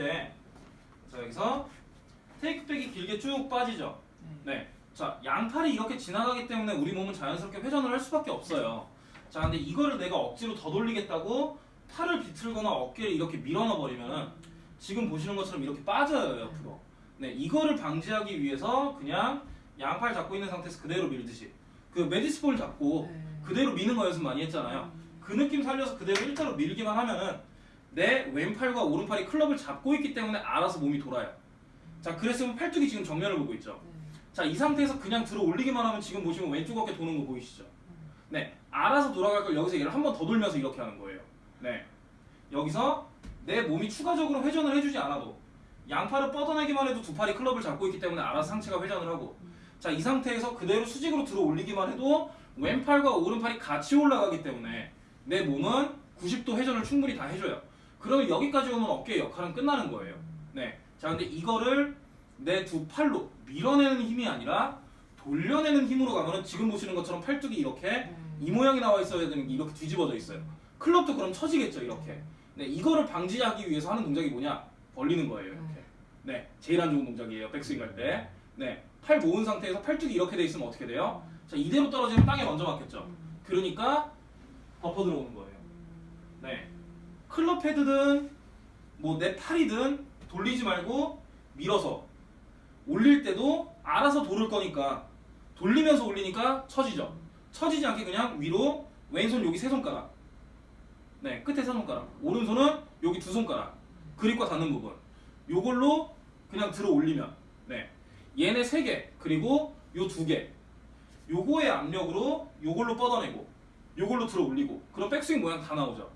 때 자, 여기서 테이크백이 길게 쭉 빠지죠. 네. 자, 양팔이 이렇게 지나가기 때문에 우리 몸은 자연스럽게 회전을 할 수밖에 없어요. 자, 근데 이거를 내가 억지로 더 돌리겠다고 팔을 비틀거나 어깨를 이렇게 밀어넣어 버리면은 지금 보시는 것처럼 이렇게 빠져요, 옆으로. 네, 이거를 방지하기 위해서 그냥 양팔 잡고 있는 상태에서 그대로 밀듯이 그 메디스볼 잡고 네. 그대로 미는 거 연습 많이 했잖아요. 그 느낌 살려서 그대로 일자로 밀기만 하면은 내 왼팔과 오른팔이 클럽을 잡고 있기 때문에 알아서 몸이 돌아요. 자, 그랬으면 팔뚝이 지금 정면을 보고 있죠. 자, 이 상태에서 그냥 들어 올리기만 하면 지금 보시면 왼쪽 어깨 도는 거 보이시죠? 네, 알아서 돌아갈 걸 여기서 얘를 한 번 더 돌면서 이렇게 하는 거예요. 네, 여기서 내 몸이 추가적으로 회전을 해주지 않아도 양팔을 뻗어내기만 해도 두 팔이 클럽을 잡고 있기 때문에 알아서 상체가 회전을 하고 자, 이 상태에서 그대로 수직으로 들어 올리기만 해도 왼팔과 오른팔이 같이 올라가기 때문에 내 몸은 90도 회전을 충분히 다 해줘요. 그러면 여기까지 오면 어깨의 역할은 끝나는 거예요. 네. 자, 근데 이거를 내 두 팔로 밀어내는 힘이 아니라 돌려내는 힘으로 가면은 지금 보시는 것처럼 팔뚝이 이렇게 이 모양이 나와 있어야 되는 게 이렇게 뒤집어져 있어요. 클럽도 그럼 처지겠죠, 이렇게. 네, 이거를 방지하기 위해서 하는 동작이 뭐냐? 벌리는 거예요, 이렇게. 네, 제일 안 좋은 동작이에요, 백스윙 할 때. 네, 팔 모은 상태에서 팔뚝이 이렇게 돼 있으면 어떻게 돼요? 자, 이대로 떨어지면 땅에 먼저 맞겠죠. 그러니까 덮어 들어오는 거예요. 네, 클럽 헤드든 뭐 내 팔이든 돌리지 말고 밀어서. 올릴 때도 알아서 돌을 거니까. 돌리면서 올리니까 처지죠. 처지지 않게 그냥 위로 왼손 여기 세 손가락. 네 끝에 세 손가락. 오른손은 여기 두 손가락. 그립과 닿는 부분. 요걸로 그냥 들어 올리면. 네. 얘네 세 개 그리고 요 두 개. 요거의 압력으로 요걸로 뻗어내고 요걸로 들어 올리고. 그럼 백스윙 모양 다 나오죠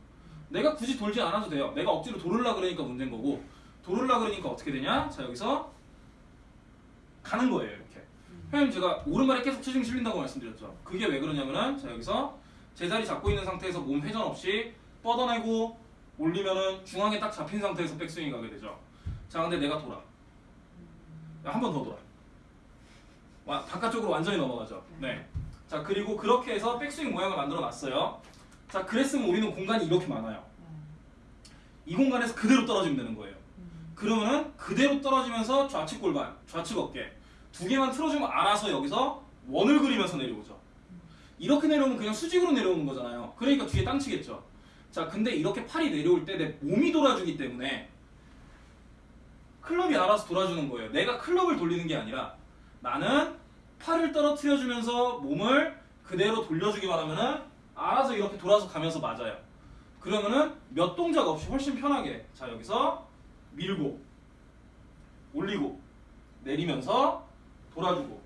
내가 굳이 돌지 않아도 돼요 내가 억지로 돌으려 그러니까 문제인 거고 돌으려 그러니까 어떻게 되냐 자 여기서 가는 거예요 이렇게 형님 제가 오른발에 계속 체중이 실린다고 말씀드렸죠. 그게 왜 그러냐면은 자 여기서 제자리 잡고 있는 상태에서 몸 회전 없이 뻗어내고 올리면은 중앙에 딱 잡힌 상태에서 백스윙이 가게 되죠. 자 근데 내가 돌아. 한 번 더 돌아. 와 바깥쪽으로 완전히 넘어가죠. 네. 자 그리고 그렇게 해서 백스윙 모양을 만들어 놨어요. 자 그랬으면 우리는 공간이 이렇게 많아요. 이 공간에서 그대로 떨어지면 되는 거예요. 그러면은 그대로 떨어지면서 좌측 골반, 좌측 어깨 두 개만 틀어주면 알아서 여기서 원을 그리면서 내려오죠. 이렇게 내려오면 그냥 수직으로 내려오는 거잖아요. 그러니까 뒤에 땅 치겠죠. 자, 근데 이렇게 팔이 내려올 때 내 몸이 돌아주기 때문에 클럽이 알아서 돌아주는 거예요. 내가 클럽을 돌리는 게 아니라 나는 팔을 떨어뜨려주면서 몸을 그대로 돌려주기만 하면은 알아서 이렇게 돌아서 가면서 맞아요. 그러면은 몇 동작 없이 훨씬 편하게 자 여기서 밀고 올리고 내리면서 돌아주고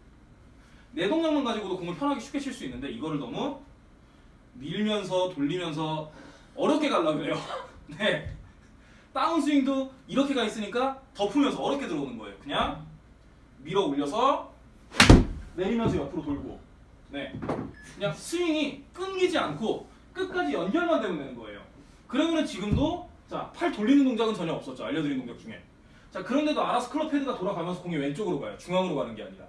내 동작만 가지고도 공을 편하게 쉽게 칠 수 있는데 이거를 너무 밀면서 돌리면서 어렵게 가려고 해요. 네. 다운스윙도 이렇게 가 있으니까 덮으면서 어렵게 들어오는 거예요. 그냥 밀어 올려서 내리면서 옆으로 돌고 네. 그냥 스윙이 끊기지 않고 끝까지 연결만 되면 되는 거예요. 그러면은 지금도 자, 팔 돌리는 동작은 전혀 없었죠. 알려드린 동작 중에. 자, 그런데도 알아서 클럽 헤드가 돌아가면서 공이 왼쪽으로 가요. 중앙으로 가는 게 아니라.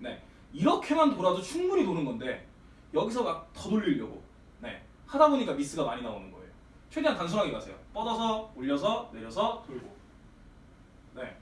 네. 이렇게만 돌아도 충분히 도는 건데 여기서 막 더 돌리려고. 네. 하다 보니까 미스가 많이 나오는 거예요. 최대한 단순하게 가세요. 뻗어서 올려서 내려서 돌고. 네.